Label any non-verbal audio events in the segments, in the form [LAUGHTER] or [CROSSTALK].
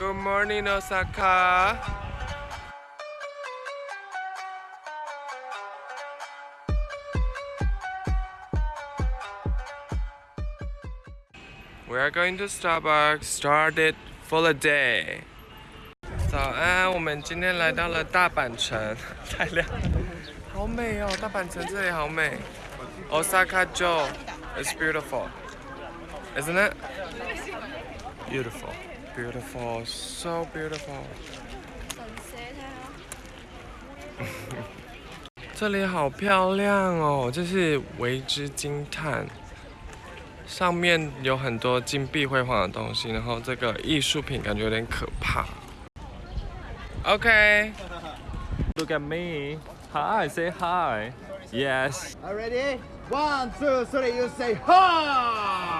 Good morning, Osaka. We are going to Starbucks. Started for the day. 早安，我们今天来到了大阪城，太亮，好美哦！大阪城这里好美。Osaka [LAUGHS] Joe, it's beautiful, isn't it? Beautiful, Beautiful, so beautiful. 这里好漂亮哦，这是为之惊叹。上面有很多金碧辉煌的东西，然后这个艺术品感觉有点可怕。OK。Look at me. Hi, say hi. Yes. Are ready? One, two, three, you say ha!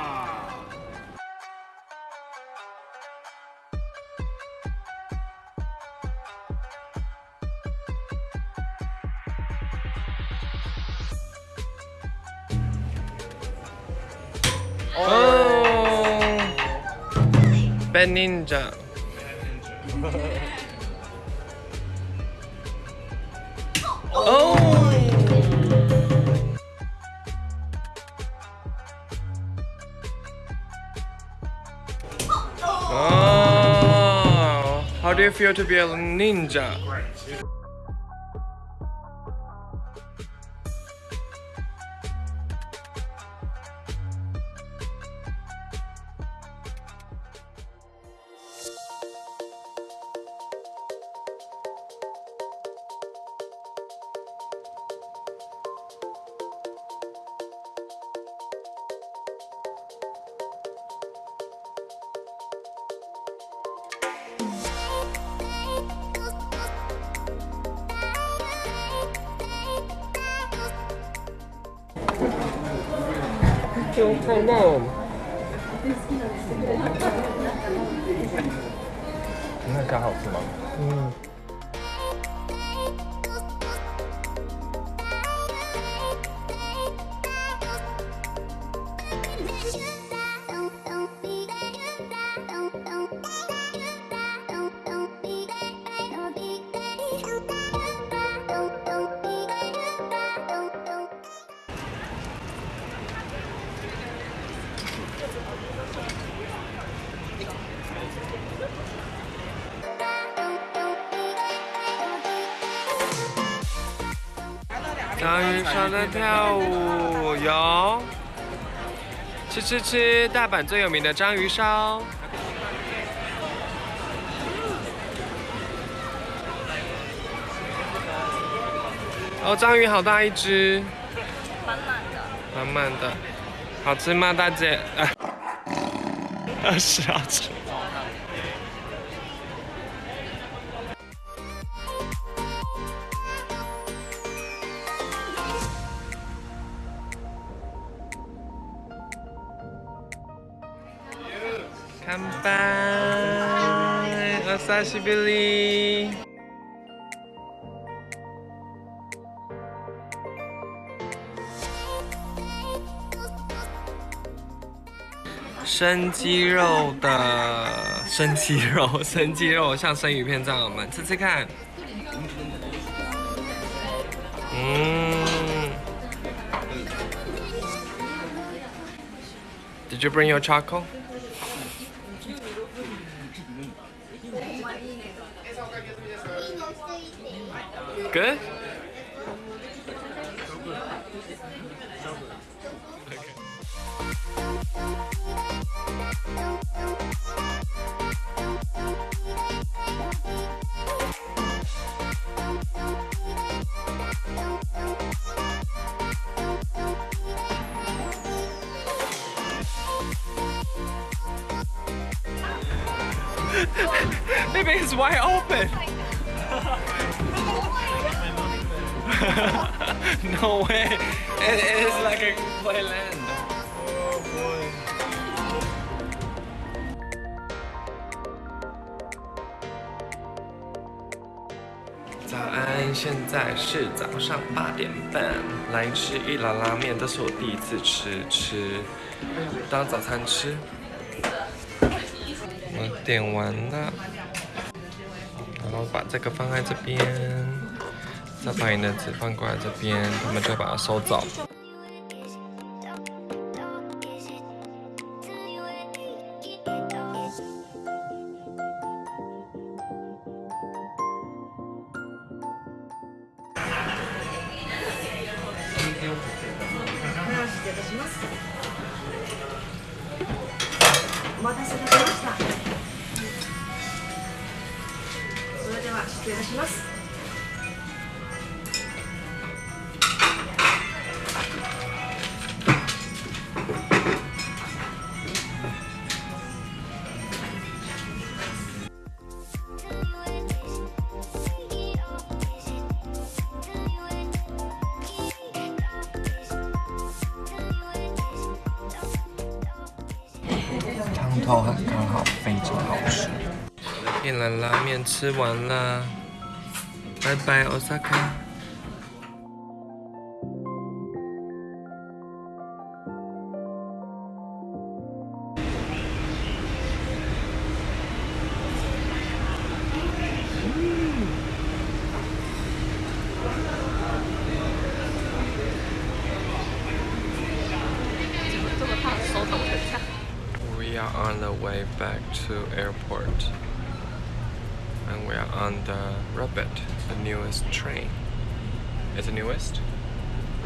Oh, Bad Ninja. Oh. Oh. How do you feel to be a ninja? 都看不到嗯好吃吗？嗯。章鱼烧在跳舞，有吃吃吃！大阪最有名的章鱼烧。哦，章鱼好大一只，满满的。满满的，好吃吗，大姐？啊，[LAUGHS] 是好吃。乾杯！お久しぶり。生鸡肉的生鸡肉，生鸡肉像生鱼片这样，我们吃吃看。嗯。Did you bring your charcoal? Good? Maybe it's wide open. [LAUGHS] [LAUGHS] no way. It is like a playland. 早安，现在是早上八点半，来吃一兰拉面，这是我第一次吃，吃当早餐吃。我点完了，然后把这个放在这边，再把你的纸放过来这边，他们就把它收走。お待たせいたしましたそれでは失礼いたします汤头很刚好，非常好吃。越南拉面吃完了，拜拜，Osaka。way back to airport. And we are on the Rapid, the newest train. Is it newest?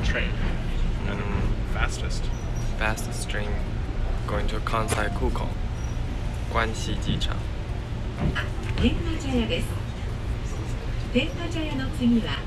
train and Mm, fastest. fastest train going to Kansai Kuko. 关西机场。天下茶屋です天下茶屋の次は